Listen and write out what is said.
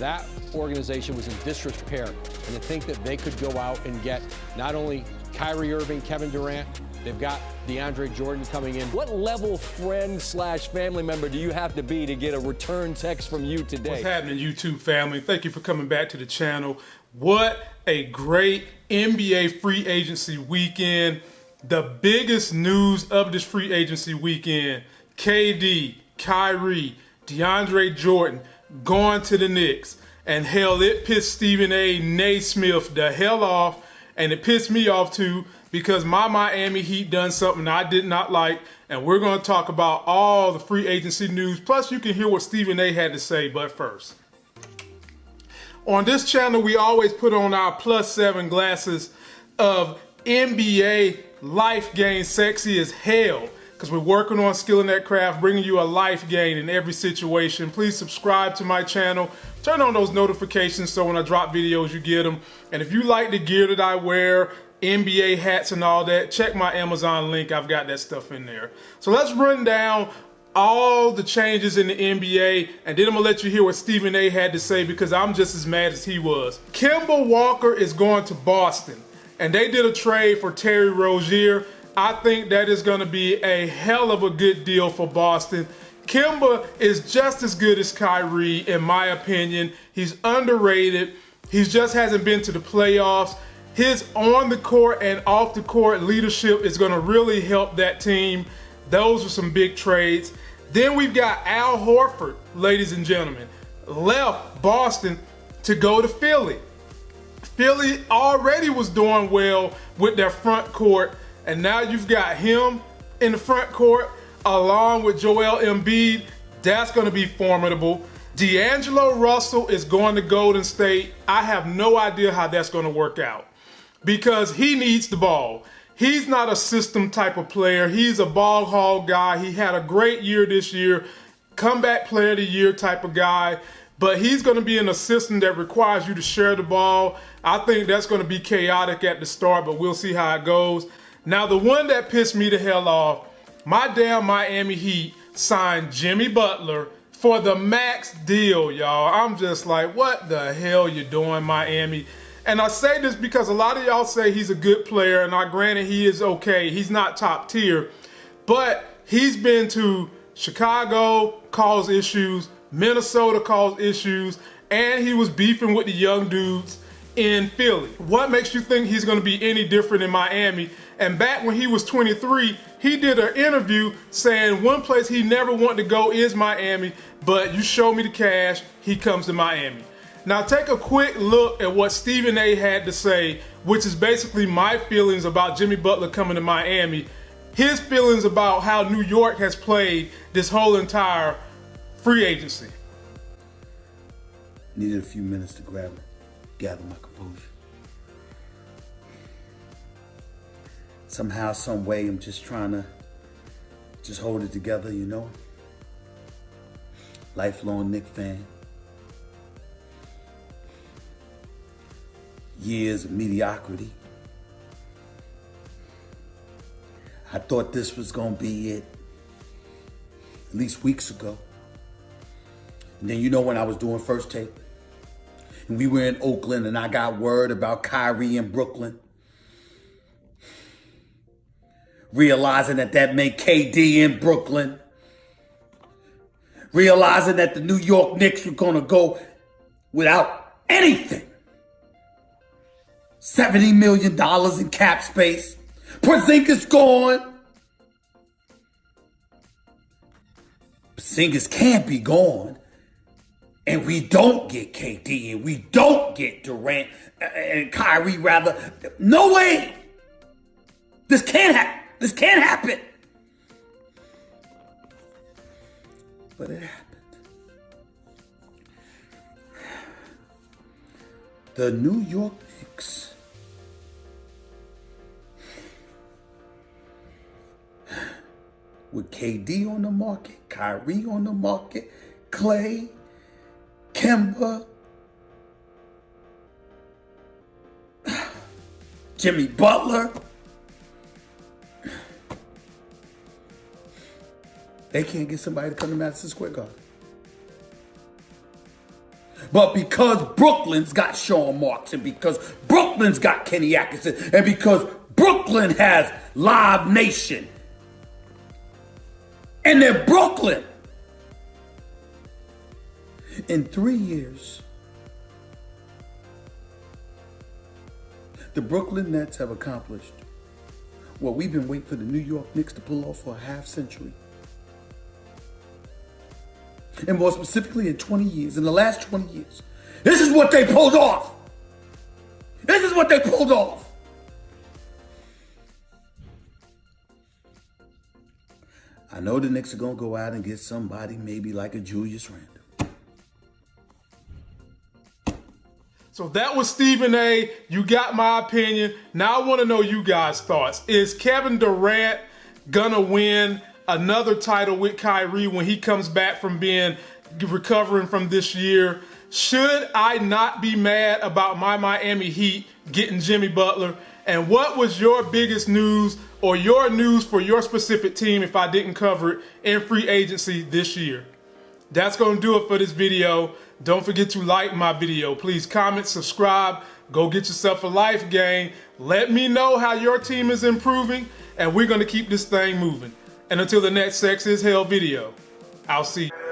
that organization was in disrepair. And to think that they could go out and get not only Kyrie Irving, Kevin Durant, they've got DeAndre Jordan coming in. What level friend slash family member do you have to be to get a return text from you today? What's happening, YouTube family? Thank you for coming back to the channel. What a great NBA free agency weekend. The biggest news of this free agency weekend KD, Kyrie, DeAndre Jordan going to the Knicks. And hell, it pissed Stephen A. Smith the hell off. And it pissed me off too because my Miami Heat done something I did not like. And we're going to talk about all the free agency news. Plus, you can hear what Stephen A. had to say. But first, on this channel, we always put on our plus seven glasses of NBA life game sexy as hell because we're working on skilling that craft, bringing you a life gain in every situation. Please subscribe to my channel. Turn on those notifications so when I drop videos, you get them. And if you like the gear that I wear, NBA hats and all that, check my Amazon link. I've got that stuff in there. So let's run down all the changes in the NBA, and then I'm gonna let you hear what Stephen A had to say because I'm just as mad as he was. Kemba Walker is going to Boston, and they did a trade for Terry Rozier. I think that is gonna be a hell of a good deal for Boston. Kemba is just as good as Kyrie, in my opinion. He's underrated. He just hasn't been to the playoffs. His on the court and off the court leadership is gonna really help that team. Those are some big trades. Then we've got Al Horford, ladies and gentlemen, left Boston to go to Philly. Philly already was doing well with their front court, and now you've got him in the front court along with Joel Embiid. That's going to be formidable. D'Angelo Russell is going to Golden State. I have no idea how that's going to work out because he needs the ball. He's not a system type of player. He's a ball hog guy. He had a great year this year, comeback player of the year type of guy. But he's going to be in a system that requires you to share the ball. I think that's going to be chaotic at the start, but we'll see how it goes. Now, the one that pissed me the hell off, my damn Miami Heat signed Jimmy Butler for the max deal, y'all. I'm just like, what the hell you doing, Miami? And I say this because a lot of y'all say he's a good player, and I granted he is okay. He's not top tier, but he's been to Chicago, caused issues, Minnesota caused issues, and he was beefing with the young dudes in Philly. What makes you think he's gonna be any different in Miami? And back when he was 23, he did an interview saying one place he never wanted to go is Miami, but you show me the cash, he comes to Miami. Now take a quick look at what Stephen A had to say, which is basically my feelings about Jimmy Butler coming to Miami. His feelings about how New York has played this whole entire free agency. Needed a few minutes to grab it, gather my composure. Somehow, some way, I'm just trying to just hold it together, you know? Lifelong Knick fan. years of mediocrity. I thought this was going to be it at least weeks ago. And then you know when I was doing first take we were in Oakland and I got word about Kyrie in Brooklyn. Realizing that that meant KD in Brooklyn. Realizing that the New York Knicks were going to go without anything. $70 million in cap space. Porzingis gone. Porzingis can't be gone. And we don't get KD and we don't get Durant and Kyrie rather. No way. This can't happen. This can't happen. But it happened. The New York Knicks with KD on the market, Kyrie on the market, Clay, Kemba, Jimmy Butler. They can't get somebody to come to Madison Square Garden. But because Brooklyn's got Sean Marks, and because Brooklyn's got Kenny Atkinson, and because Brooklyn has Live Nation, and they're Brooklyn. In three years, the Brooklyn Nets have accomplished what we've been waiting for the New York Knicks to pull off for a half century. And more specifically, in 20 years, in the last 20 years, this is what they pulled off. This is what they pulled off. I know the Knicks are going to go out and get somebody maybe like a Julius Randle. So that was Stephen A. You got my opinion. Now I want to know you guys' thoughts. Is Kevin Durant gonna win another title with Kyrie when he comes back from being recovering from this year? Should I not be mad about my Miami Heat getting Jimmy Butler? And what was your biggest news or your news for your specific team if I didn't cover it in free agency this year? That's going to do it for this video. Don't forget to like my video. Please comment, subscribe, go get yourself a life game. Let me know how your team is improving, and we're going to keep this thing moving. And until the next Sex is Hell video, I'll see you.